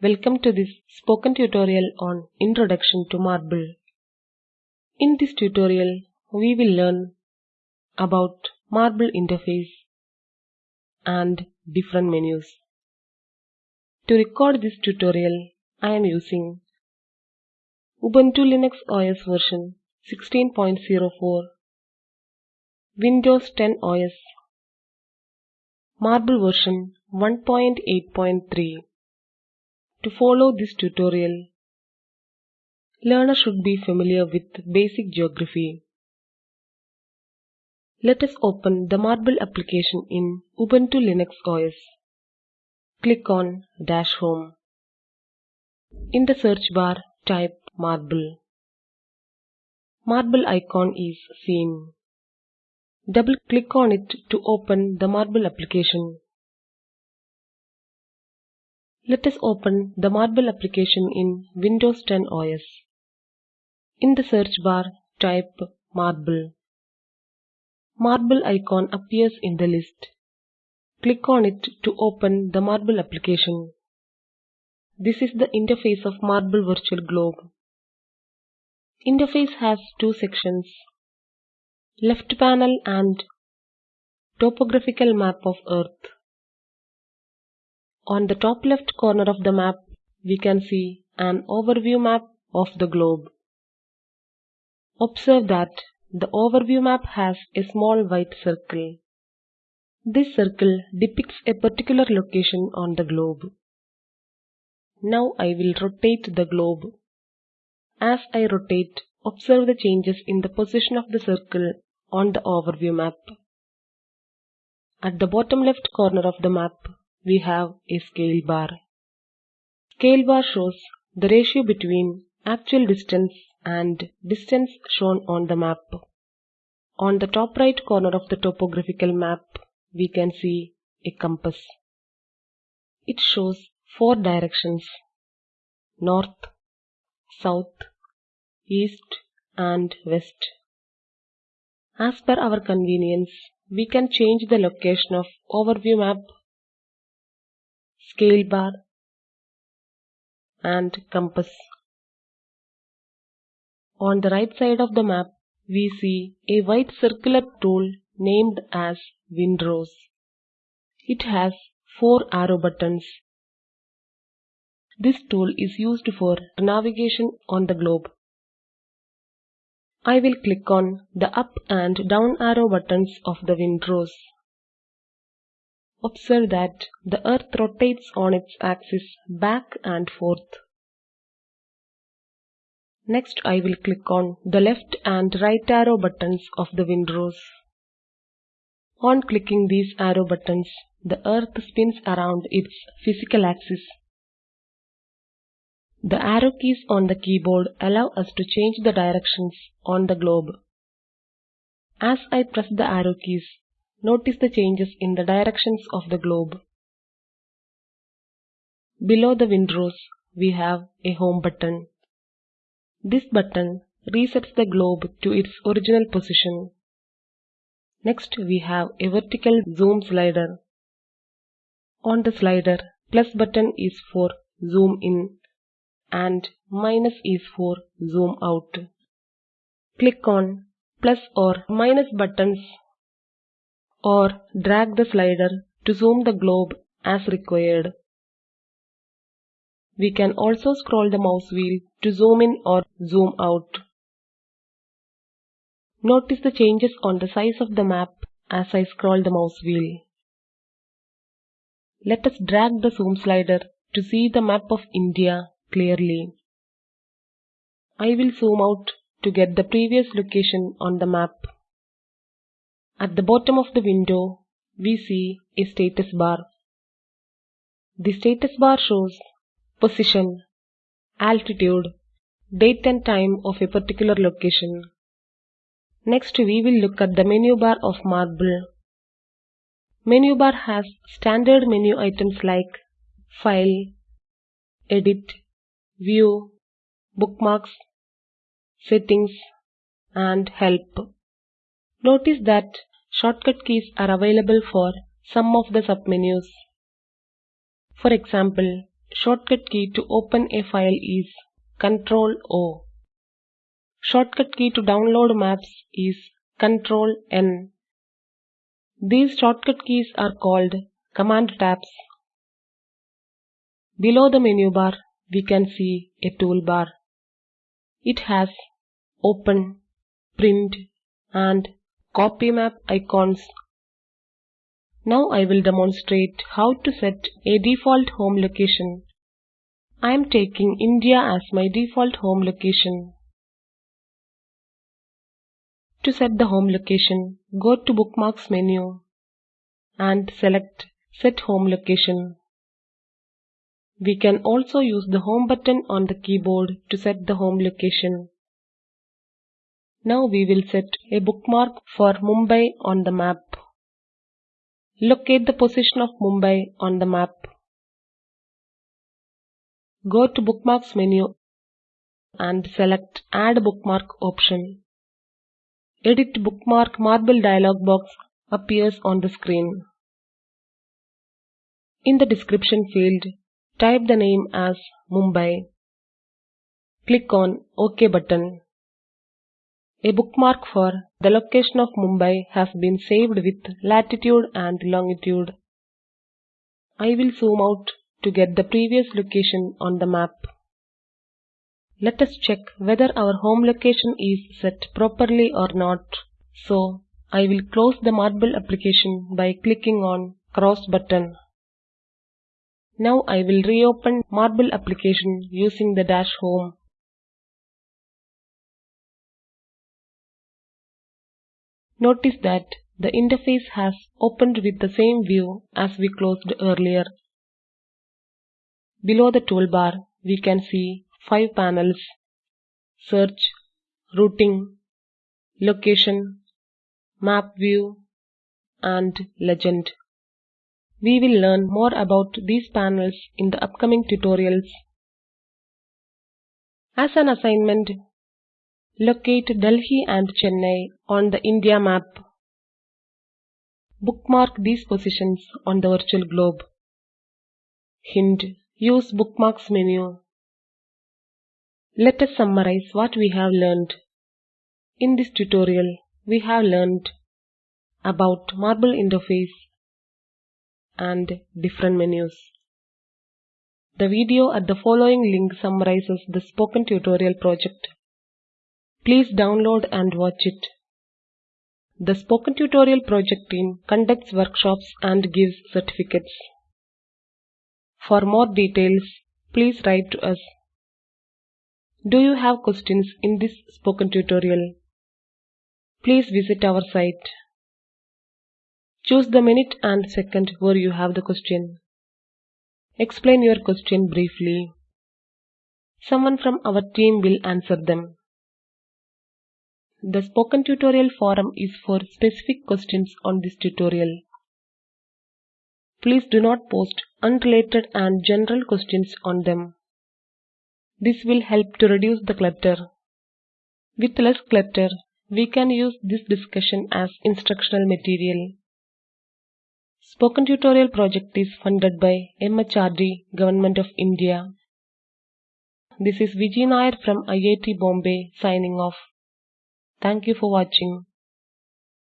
Welcome to this spoken tutorial on Introduction to Marble. In this tutorial, we will learn about Marble interface and different menus. To record this tutorial, I am using Ubuntu Linux OS version 16.04, Windows 10 OS, Marble version 1.8.3. To follow this tutorial, learner should be familiar with basic geography. Let us open the Marble application in Ubuntu Linux OS. Click on Dash Home. In the search bar, type Marble. Marble icon is seen. Double click on it to open the Marble application. Let us open the Marble application in Windows 10 OS. In the search bar, type Marble. Marble icon appears in the list. Click on it to open the Marble application. This is the interface of Marble Virtual Globe. Interface has two sections, left panel and topographical map of Earth. On the top left corner of the map, we can see an overview map of the globe. Observe that the overview map has a small white circle. This circle depicts a particular location on the globe. Now I will rotate the globe. As I rotate, observe the changes in the position of the circle on the overview map. At the bottom left corner of the map, we have a scale bar. Scale bar shows the ratio between actual distance and distance shown on the map. On the top right corner of the topographical map, we can see a compass. It shows four directions north, south, east, and west. As per our convenience, we can change the location of overview map, scale bar, and compass. On the right side of the map, we see a white circular tool named as Windrose. It has four arrow buttons. This tool is used for navigation on the globe. I will click on the up and down arrow buttons of the Windrose. Observe that the Earth rotates on its axis back and forth. Next I will click on the left and right arrow buttons of the Windrose. On clicking these arrow buttons, the Earth spins around its physical axis. The arrow keys on the keyboard allow us to change the directions on the globe. As I press the arrow keys, notice the changes in the directions of the globe. Below the Windrose, we have a home button. This button resets the globe to its original position. Next we have a vertical zoom slider. On the slider, plus button is for zoom in and minus is for zoom out. Click on plus or minus buttons or drag the slider to zoom the globe as required. We can also scroll the mouse wheel to zoom in or zoom out. Notice the changes on the size of the map as I scroll the mouse wheel. Let us drag the zoom slider to see the map of India clearly. I will zoom out to get the previous location on the map. At the bottom of the window, we see a status bar. The status bar shows position, altitude, date and time of a particular location. Next we will look at the menu bar of Marble. Menu bar has standard menu items like File, Edit, View, Bookmarks, Settings, and Help. Notice that shortcut keys are available for some of the submenus. For example, shortcut key to open a file is Ctrl O. Shortcut key to download maps is Ctrl N. These shortcut keys are called command tabs. Below the menu bar, we can see a toolbar. It has open, print and copy map icons. Now I will demonstrate how to set a default home location. I am taking India as my default home location. To set the home location, go to Bookmarks menu and select Set Home Location. We can also use the Home button on the keyboard to set the home location. Now we will set a bookmark for Mumbai on the map. Locate the position of Mumbai on the map. Go to Bookmarks menu and select Add Bookmark option. Edit Bookmark Marble dialog box appears on the screen. In the description field, type the name as Mumbai. Click on OK button. A bookmark for the location of Mumbai has been saved with latitude and longitude. I will zoom out to get the previous location on the map. Let us check whether our home location is set properly or not. So, I will close the Marble application by clicking on cross button. Now I will reopen Marble application using the dash home. Notice that the interface has opened with the same view as we closed earlier. Below the toolbar, we can see five panels Search, Routing, Location, Map View, and Legend. We will learn more about these panels in the upcoming tutorials. As an assignment, locate Delhi and Chennai on the India map. Bookmark these positions on the virtual globe. Hint Use Bookmarks menu. Let us summarize what we have learned. In this tutorial, we have learned about Marble interface and different menus. The video at the following link summarizes the spoken tutorial project. Please download and watch it. The Spoken Tutorial project team conducts workshops and gives certificates. For more details, please write to us. Do you have questions in this spoken tutorial? Please visit our site. Choose the minute and second where you have the question. Explain your question briefly. Someone from our team will answer them. The spoken tutorial forum is for specific questions on this tutorial. Please do not post unrelated and general questions on them. This will help to reduce the clutter. With less clutter, we can use this discussion as instructional material. Spoken Tutorial project is funded by MHRD, Government of India. This is Vijay Nair from IIT Bombay signing off. Thank you for watching.